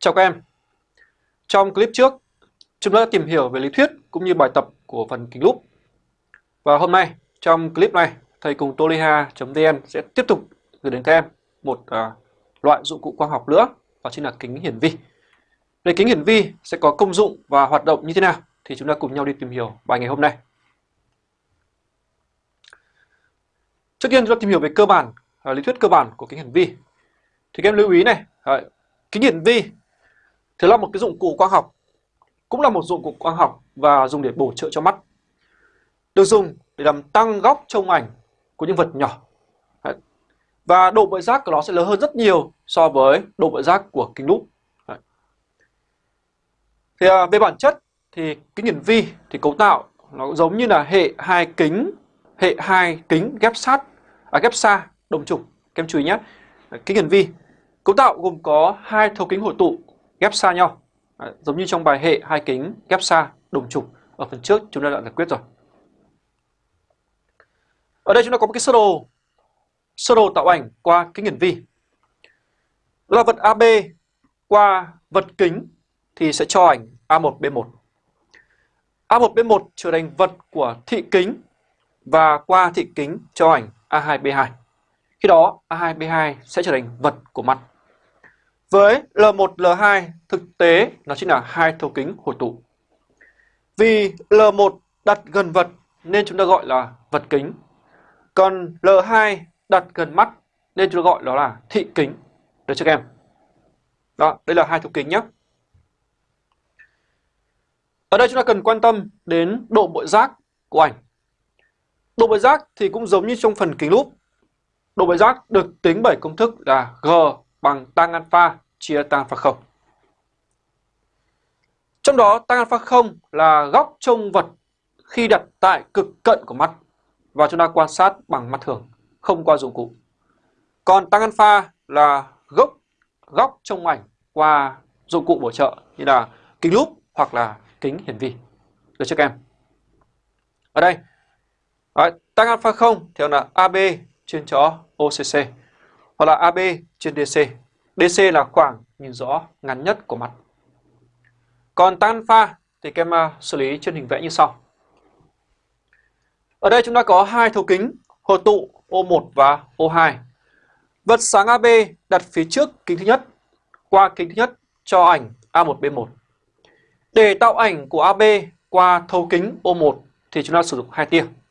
Chào các em. Trong clip trước, chúng ta đã tìm hiểu về lý thuyết cũng như bài tập của phần kính lúp. Và hôm nay, trong clip này, thầy cùng toliha.vn sẽ tiếp tục gửi đến các em một à, loại dụng cụ quang học nữa, đó chính là kính hiển vi. Về kính hiển vi sẽ có công dụng và hoạt động như thế nào thì chúng ta cùng nhau đi tìm hiểu bài ngày hôm nay. Trước tiên chúng ta tìm hiểu về cơ bản, à, lý thuyết cơ bản của kính hiển vi. Thì các em lưu ý này, à, kính hiển vi thì là một cái dụng cụ quang học, cũng là một dụng cụ quang học và dùng để bổ trợ cho mắt. Được dùng để làm tăng góc trông ảnh của những vật nhỏ. Và độ bội giác của nó sẽ lớn hơn rất nhiều so với độ bội giác của kính lúp. Thì à, về bản chất thì kính hiển vi thì cấu tạo nó cũng giống như là hệ hai kính, hệ hai kính ghép sát, à, ghép xa đồng trục. Các em chú ý nhé. Kính hiển vi cấu tạo gồm có hai thấu kính hội tụ ghép xa nhau. Đấy, giống như trong bài hệ hai kính ghép xa đồng trục ở phần trước chúng ta đã giải quyết rồi. Ở đây chúng ta có một cái sơ đồ sơ đồ tạo ảnh qua kính hiển vi. Đó là vật AB qua vật kính thì sẽ cho ảnh A1B1. A1B1 trở thành vật của thị kính và qua thị kính cho ảnh A2B2. Khi đó A2B2 sẽ trở thành vật của mặt. Với L1, L2 thực tế nó chính là hai thấu kính hội tụ. Vì L1 đặt gần vật nên chúng ta gọi là vật kính. Còn L2 đặt gần mắt nên chúng ta gọi đó là thị kính. Được chưa các em? Đó, đây là hai thấu kính nhé. Ở đây chúng ta cần quan tâm đến độ bội giác của ảnh. Độ bội giác thì cũng giống như trong phần kính lúp. Độ bội giác được tính bởi công thức là G bằng tăng alpha chia tăng alpha 0. Trong đó tăng alpha 0 là góc trông vật khi đặt tại cực cận của mắt và chúng ta quan sát bằng mắt thường, không qua dụng cụ. Còn tăng alpha là góc góc trông ảnh qua dụng cụ bổ trợ như là kính lúp hoặc là kính hiển vi. Được chưa các em? Ở đây, tăng alpha 0 theo là AB trên chó OCC hoặc là AB trên DC. DC là khoảng nhìn rõ ngắn nhất của mặt. Còn tan pha thì các em à, xử lý trên hình vẽ như sau. Ở đây chúng ta có hai thấu kính hội tụ O1 và O2. Vật sáng AB đặt phía trước kính thứ nhất, qua kính thứ nhất cho ảnh A1B1. Để tạo ảnh của AB qua thấu kính O1 thì chúng ta sử dụng hai tia.